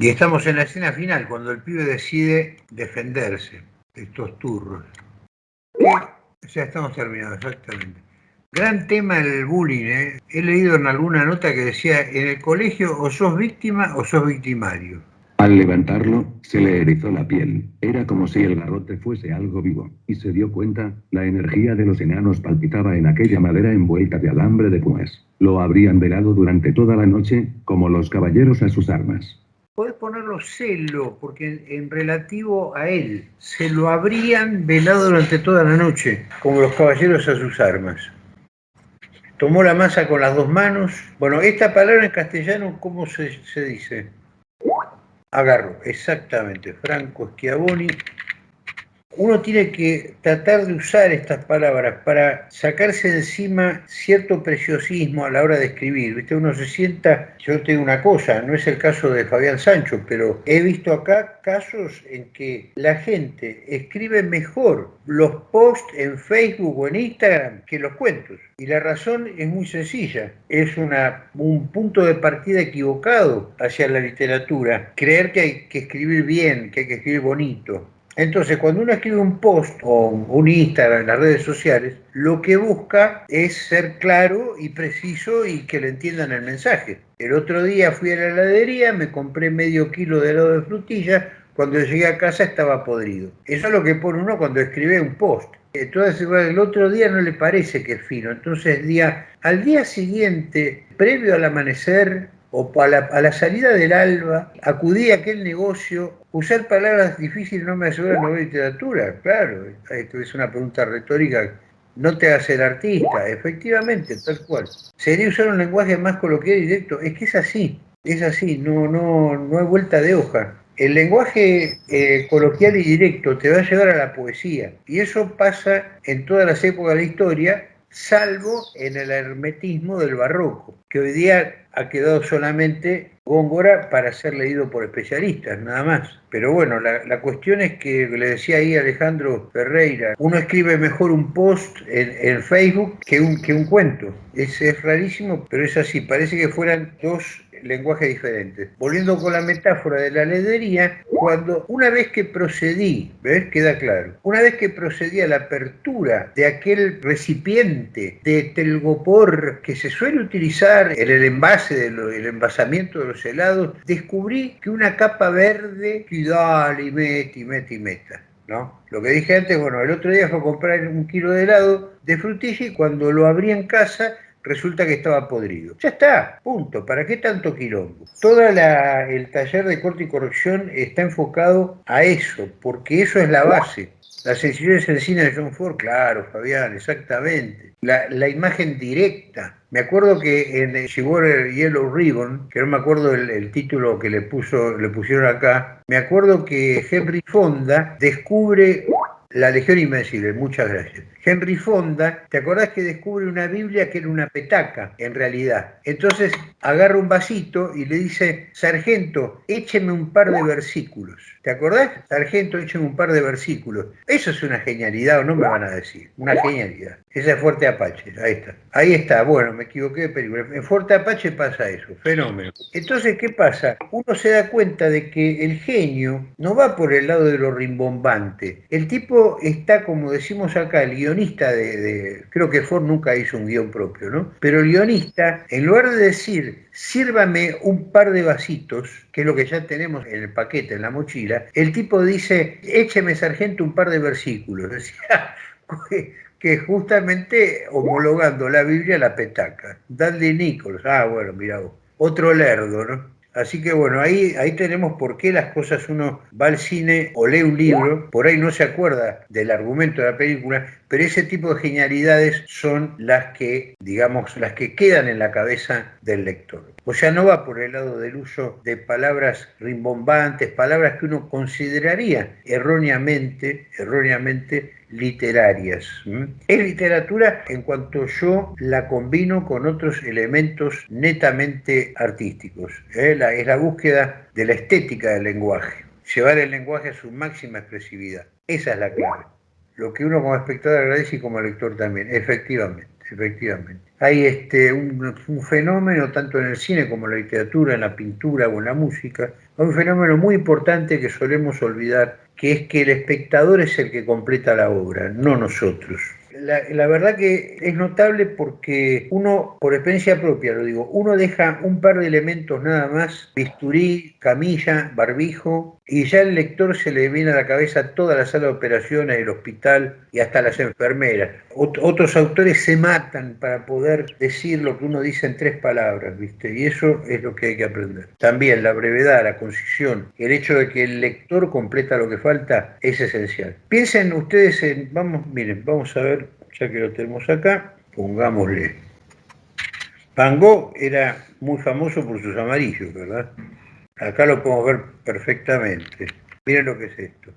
Y estamos en la escena final, cuando el pibe decide defenderse de estos turros. Ya estamos terminados, exactamente. Gran tema el bullying. ¿eh? He leído en alguna nota que decía, en el colegio o sos víctima o sos victimario. Al levantarlo, se le erizó la piel. Era como si el garrote fuese algo vivo. Y se dio cuenta, la energía de los enanos palpitaba en aquella madera envuelta de alambre de púas. Lo habrían velado durante toda la noche, como los caballeros a sus armas. Podés ponerlo celo, porque en, relativo a él, se lo habrían velado durante toda la noche, como los caballeros a sus armas. Tomó la masa con las dos manos. Bueno, esta palabra en castellano, ¿cómo se, se dice? Agarro, exactamente. Franco Schiavoni uno tiene que tratar de usar estas palabras para sacarse de encima cierto preciosismo a la hora de escribir. ¿Viste? Uno se sienta, yo te digo una cosa, no es el caso de Fabián Sancho, pero he visto acá casos en que la gente escribe mejor los posts en Facebook o en Instagram que los cuentos. Y la razón es muy sencilla, es un punto de partida equivocado hacia la literatura, creer que hay que escribir bien, que hay que escribir bonito. Entonces, cuando uno escribe un post o un Instagram en las redes sociales, lo que busca es ser claro y preciso y que le entiendan el mensaje. El otro día fui a la heladería, me compré medio kilo de helado de frutilla, cuando llegué a casa estaba podrido. Eso es lo que pone uno cuando escribe un post. Entonces, el otro día no le parece que es fino. Entonces, día, al día siguiente, previo al amanecer, o a la, salida del alba, acudí a aquel negocio, usar palabras difíciles no me asegura no literatura, claro, esto es una pregunta retórica, no te hace el artista, efectivamente, tal cual. Sería usar un lenguaje más coloquial y directo, es que es así, es así, no, no, no hay vuelta de hoja. El lenguaje eh, coloquial y directo te va a llevar a la poesía, y eso pasa en todas las épocas de la historia, salvo en el hermetismo del barroco, que hoy día ha quedado solamente Góngora para ser leído por especialistas, nada más. Pero bueno, la, cuestión es que le decía ahí Alejandro Ferreira, uno escribe mejor un post en, Facebook que un, que un cuento. Es, es rarísimo, pero es así. Parece que fueran dos lenguajes diferentes. Volviendo con la metáfora de la ledería, cuando una vez que procedí, ¿ves? Queda claro, una vez que procedí a la apertura de aquel recipiente de telgopor que se suele utilizar en el envase, del envasamiento de los helados, descubrí que una capa verde, y dale, y mete, y mete, y meta. ¿No? Lo que dije antes, bueno, el otro día fue a comprar un kilo de helado de frutilla y cuando lo abrí en casa resulta que estaba podrido. Ya está, punto. ¿Para qué tanto quilombo? Todo el taller de corte y corrección está enfocado a eso, porque eso es la base. La sencillez en cine de John Ford, claro, Fabián, exactamente. La, imagen directa. Me acuerdo que en el Yellow Ribbon, que no me acuerdo el, el, título que le, puso, le pusieron acá, me acuerdo que Henry Fonda descubre la Legión Invencible, muchas gracias. Henry Fonda, ¿te acordás que descubre una Biblia que era una petaca, en realidad? Entonces agarra un vasito y le dice, sargento, écheme un par de versículos. ¿Te acordás? Sargento, écheme un par de versículos. Eso es una genialidad, o no me van a decir. Una genialidad. Esa es Fuerte Apache, ahí está. Ahí está, bueno, me equivoqué de película. En Fuerte Apache pasa eso, fenómeno. Entonces, ¿qué pasa? Uno se da cuenta de que el genio no va por el lado de lo rimbombante. El tipo está, como decimos acá, el guion guionista de, creo que Ford nunca hizo un guion propio, ¿no? Pero el guionista, en lugar de decir, sírvame un par de vasitos, que es lo que ya tenemos en el paquete, en la mochila, el tipo dice, écheme sargento un par de versículos. Decía, que justamente homologando la Biblia a la petaca. Dale Nichols, ah, bueno, mira vos. Otro lerdo, ¿no? Así que bueno, ahí, ahí tenemos por qué las cosas uno va al cine o lee un libro, por ahí no se acuerda del argumento de la película, pero ese tipo de genialidades son las que, digamos, las que quedan en la cabeza del lector. O sea, no va por el lado del uso de palabras rimbombantes, palabras que uno consideraría erróneamente, erróneamente literarias. Es literatura en cuanto yo la combino con otros elementos netamente artísticos. ¿eh? es la búsqueda de la estética del lenguaje, llevar el lenguaje a su máxima expresividad. Esa es la clave. Lo que uno como espectador agradece y como lector también, efectivamente. efectivamente. Hay este, un, fenómeno, tanto en el cine como en la literatura, en la pintura o en la música, un fenómeno muy importante que solemos olvidar, que es que el espectador es el que completa la obra, no nosotros la, verdad que es notable porque uno, por experiencia propia lo digo, uno deja un par de elementos nada más, bisturí, camilla, barbijo, y ya el lector se le viene a la cabeza toda la sala de operaciones, el hospital y hasta las enfermeras. otros autores se matan para poder decir lo que uno dice en tres palabras, ¿viste? Y eso es lo que hay que aprender. También la brevedad, la concisión, el hecho de que el lector completa lo que falta es esencial. Piensen ustedes en, vamos, miren, vamos a ver ya que lo tenemos acá, pongámosle. Van era muy famoso por sus amarillos, ¿verdad? Acá lo podemos ver perfectamente. Miren lo que es esto.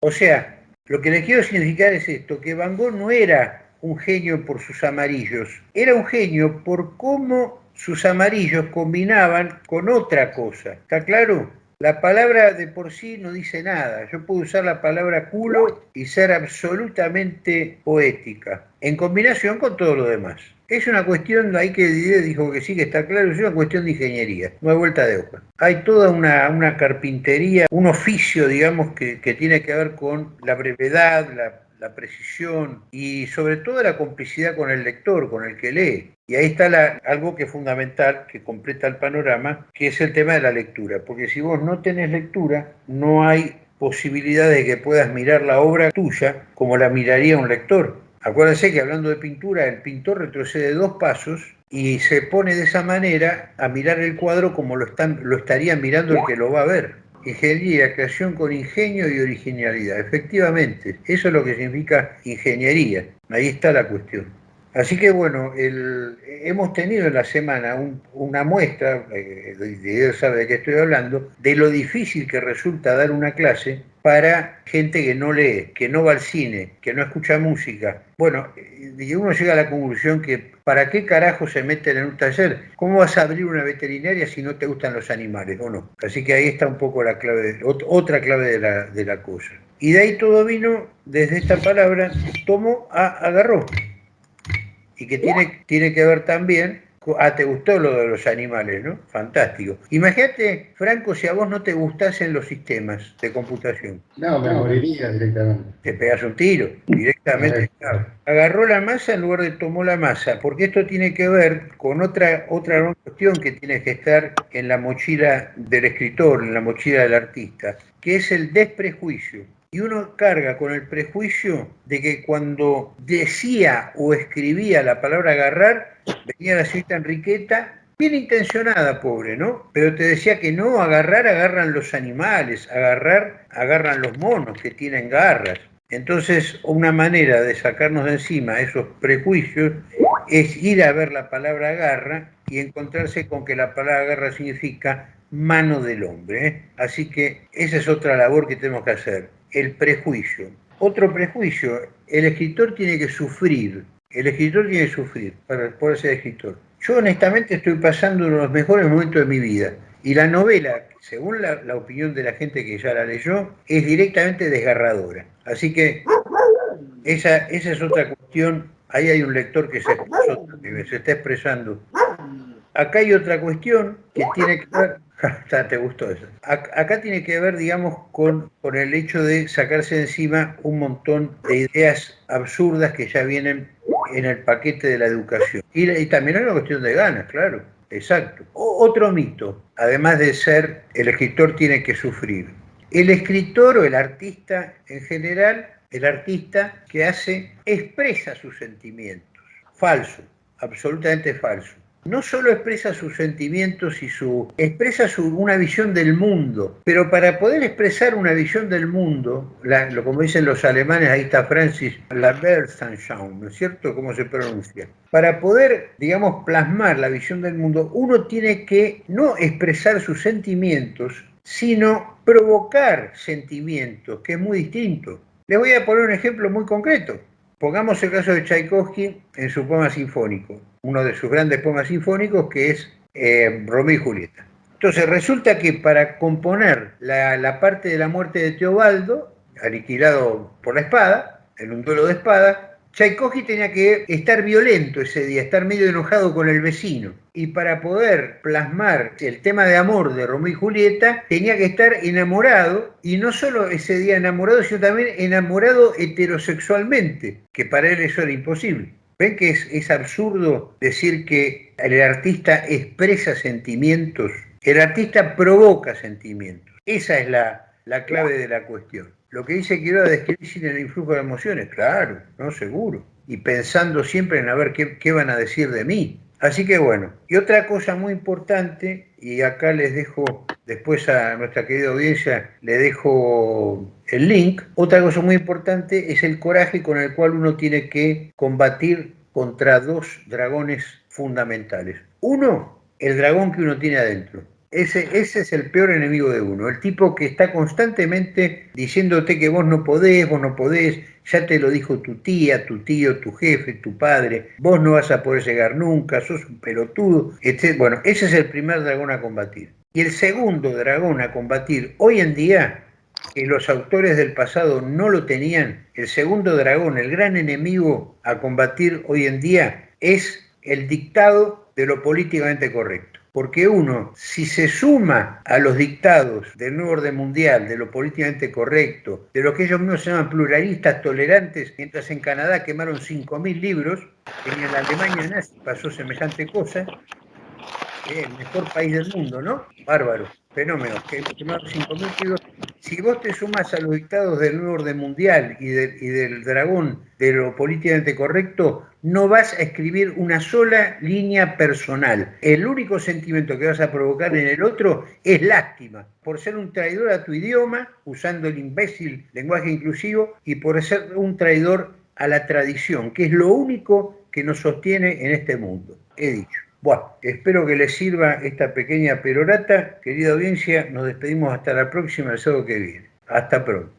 O sea, lo que les quiero significar es esto, que Van Gogh no era un genio por sus amarillos, era un genio por cómo sus amarillos combinaban con otra cosa. ¿Está claro? La palabra de por sí no dice nada. Yo puedo usar la palabra culo y ser absolutamente poética, en combinación con todo lo demás. Es una cuestión, ahí que dijo que sí, que está claro, es una cuestión de ingeniería, no hay vuelta de hoja. Hay toda una, carpintería, un oficio, digamos, que, que tiene que ver con la brevedad, la la precisión y sobre todo la complicidad con el lector, con el que lee. Y ahí está algo que es fundamental, que completa el panorama, que es el tema de la lectura. Porque si vos no tenés lectura, no hay posibilidad de que puedas mirar la obra tuya como la miraría un lector. Acuérdense que hablando de pintura, el pintor retrocede dos pasos y se pone de esa manera a mirar el cuadro como lo, están, lo estaría mirando el que lo va a ver. Ingeniería, creación con ingenio y originalidad. Efectivamente, eso es lo que significa ingeniería. Ahí está la cuestión. Así que bueno, hemos tenido en la semana una muestra, eh, Dios sabe de qué estoy hablando, de lo difícil que resulta dar una clase para gente que no lee, que no va al cine, que no escucha música. Bueno, y uno llega a la conclusión que ¿para qué carajo se meten en un taller? ¿Cómo vas a abrir una veterinaria si no te gustan los animales o no? Así que ahí está un poco la clave, otra clave de la, de la cosa. Y de ahí todo vino desde esta palabra, tomo a agarró y que tiene, tiene que ver también Ah, te gustó lo de los animales, ¿no? Fantástico. Imagínate, Franco, si a vos no te gustasen los sistemas de computación. No, me moriría directamente. Te pegas un tiro, directamente. Agarró la masa en lugar de tomó la masa, porque esto tiene que ver con otra, otra cuestión que tiene que estar en la mochila del escritor, en la mochila del artista, que es el desprejuicio y uno carga con el prejuicio de que cuando decía o escribía la palabra agarrar, venía la señorita Enriqueta, bien intencionada, pobre, ¿no? Pero te decía que no, agarrar agarran los animales, agarrar agarran los monos que tienen garras. Entonces, una manera de sacarnos de encima esos prejuicios es ir a ver la palabra agarra y encontrarse con que la palabra agarra significa mano del hombre. ¿eh? Así que esa es otra labor que tenemos que hacer el prejuicio. Otro prejuicio, el escritor tiene que sufrir, el escritor tiene que sufrir para poder ser escritor. Yo honestamente estoy pasando uno de los mejores momentos de mi vida y la novela, según la, opinión de la gente que ya la leyó, es directamente desgarradora. Así que esa, esa es otra cuestión, ahí hay un lector que se, se está expresando. Acá hay otra cuestión que tiene que ver te gustó eso. Acá tiene que ver, digamos, con, con el hecho de sacarse de encima un montón de ideas absurdas que ya vienen en el paquete de la educación. Y, también es una cuestión de ganas, claro. Exacto. otro mito, además de ser el escritor tiene que sufrir. El escritor o el artista en general, el artista que hace, expresa sus sentimientos. Falso, absolutamente falso no solo expresa sus sentimientos y su expresa una visión del mundo, pero para poder expresar una visión del mundo, lo como dicen los alemanes, ahí está Francis Labertanschauung, ¿no es cierto? ¿Cómo se pronuncia? Para poder, digamos, plasmar la visión del mundo, uno tiene que no expresar sus sentimientos, sino provocar sentimientos, que es muy distinto. Les voy a poner un ejemplo muy concreto. Pongamos el caso de Tchaikovsky en su poema sinfónico, uno de sus grandes poemas sinfónicos que es eh, Romeo y Julieta. Entonces resulta que para componer la, parte de la muerte de Teobaldo, aniquilado por la espada, en un duelo de espada, Tchaikovsky tenía que estar violento ese día, estar medio enojado con el vecino. Y para poder plasmar el tema de amor de Romeo y Julieta, tenía que estar enamorado, y no solo ese día enamorado, sino también enamorado heterosexualmente, que para él eso era imposible. ¿Ven que es, absurdo decir que el artista expresa sentimientos? El artista provoca sentimientos. Esa es la, la clave de la cuestión. Lo que dice quiero describir sin el influjo de emociones, claro, no seguro. Y pensando siempre en a ver qué, qué van a decir de mí. Así que bueno, y otra cosa muy importante, y acá les dejo, después a nuestra querida audiencia, le dejo el link, otra cosa muy importante es el coraje con el cual uno tiene que combatir contra dos dragones fundamentales. Uno, el dragón que uno tiene adentro. Ese, ese es el peor enemigo de uno, el tipo que está constantemente diciéndote que vos no podés, vos no podés, ya te lo dijo tu tía, tu tío, tu jefe, tu padre, vos no vas a poder llegar nunca, sos un pelotudo, etc. Bueno, ese es el primer dragón a combatir. Y el segundo dragón a combatir hoy en día, que los autores del pasado no lo tenían, el segundo dragón, el gran enemigo a combatir hoy en día, es el dictado de lo políticamente correcto porque uno, si se suma a los dictados del nuevo orden mundial, de lo políticamente correcto, de lo que ellos mismos llaman pluralistas tolerantes, mientras en Canadá quemaron 5.000 libros, en la Alemania nazi pasó semejante cosa, el mejor país del mundo, ¿no? Bárbaro, fenómeno, que quemaron 5.000 libros. Si vos te sumas a los dictados del nuevo orden mundial y, y del dragón de lo políticamente correcto, no vas a escribir una sola línea personal. El único sentimiento que vas a provocar en el otro es lástima, por ser un traidor a tu idioma, usando el imbécil lenguaje inclusivo, y por ser un traidor a la tradición, que es lo único que nos sostiene en este mundo. He dicho. Bueno, espero que les sirva esta pequeña perorata. Querida audiencia, nos despedimos hasta la próxima, el sábado que viene. Hasta pronto.